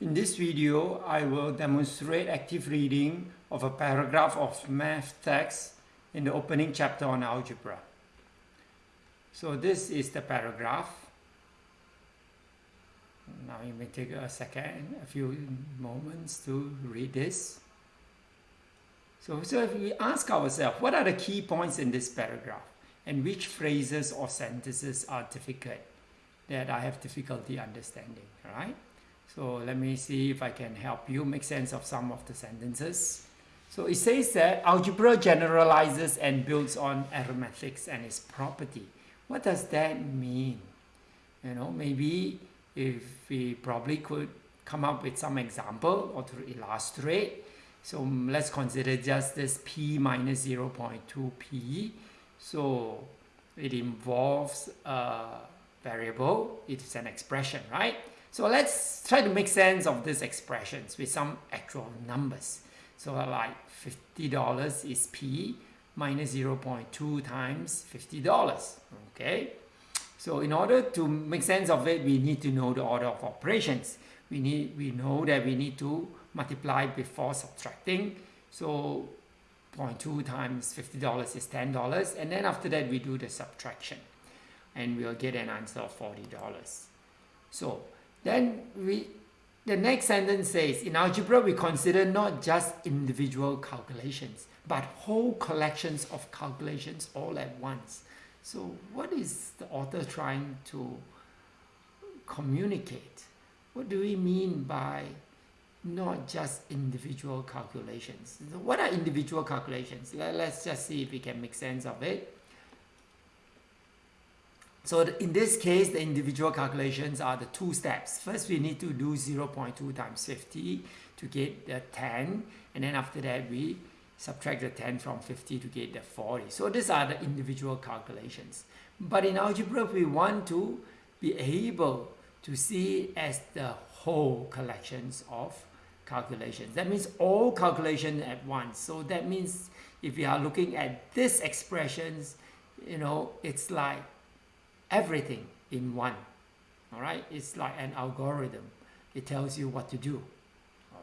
In this video, I will demonstrate active reading of a paragraph of math text in the opening chapter on algebra. So this is the paragraph. Now you may take a second, a few moments to read this. So, so if we ask ourselves, what are the key points in this paragraph? And which phrases or sentences are difficult that I have difficulty understanding, right? So let me see if I can help you make sense of some of the sentences. So it says that algebra generalizes and builds on arithmetics and its property. What does that mean? You know, maybe if we probably could come up with some example or to illustrate. So let's consider just this p minus 0.2p. So it involves a variable, it's an expression, right? So let's try to make sense of these expressions with some actual numbers. So like $50 is P minus 0.2 times $50, okay? So in order to make sense of it, we need to know the order of operations. We, need, we know that we need to multiply before subtracting. So 0.2 times $50 is $10. And then after that, we do the subtraction. And we'll get an answer of $40. So then we, the next sentence says, in algebra, we consider not just individual calculations, but whole collections of calculations all at once. So what is the author trying to communicate? What do we mean by not just individual calculations? What are individual calculations? Let's just see if we can make sense of it. So in this case, the individual calculations are the two steps. First, we need to do 0.2 times 50 to get the 10. And then after that, we subtract the 10 from 50 to get the 40. So these are the individual calculations. But in algebra, we want to be able to see as the whole collections of calculations. That means all calculations at once. So that means if we are looking at these expressions, you know, it's like everything in one. All right, it's like an algorithm. It tells you what to do.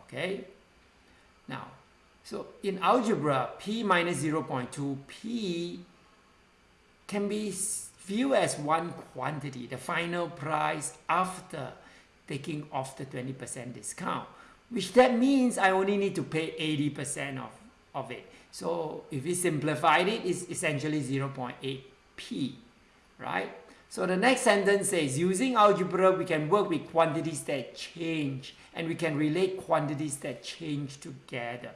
Okay. Now, so in algebra, p minus 0.2, p can be viewed as one quantity, the final price after taking off the 20% discount, which that means I only need to pay 80% of, of it. So if we simplified it, it's essentially 0.8p, right? So the next sentence says, using algebra, we can work with quantities that change and we can relate quantities that change together.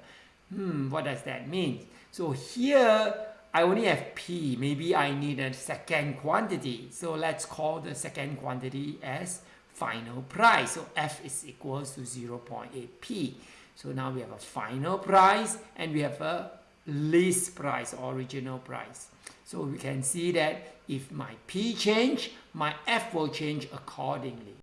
Hmm, what does that mean? So here, I only have P. Maybe I need a second quantity. So let's call the second quantity as final price. So F is equals to 0.8P. So now we have a final price and we have a list price, original price. So we can see that if my P change, my F will change accordingly.